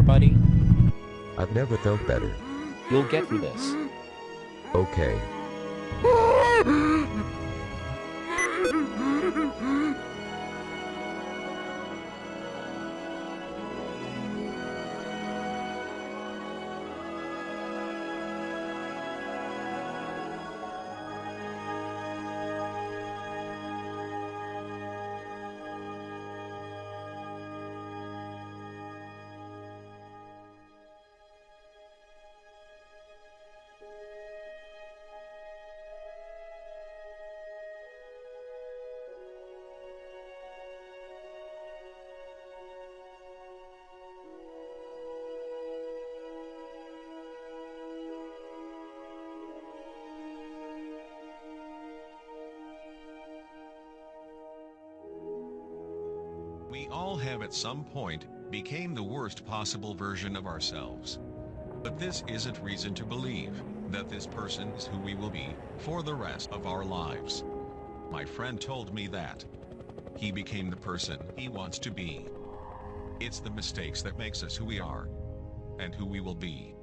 better, buddy? I've never felt better. You'll get through this. Okay. We all have at some point became the worst possible version of ourselves. But this isn't reason to believe that this person is who we will be for the rest of our lives. My friend told me that he became the person he wants to be. It's the mistakes that makes us who we are and who we will be.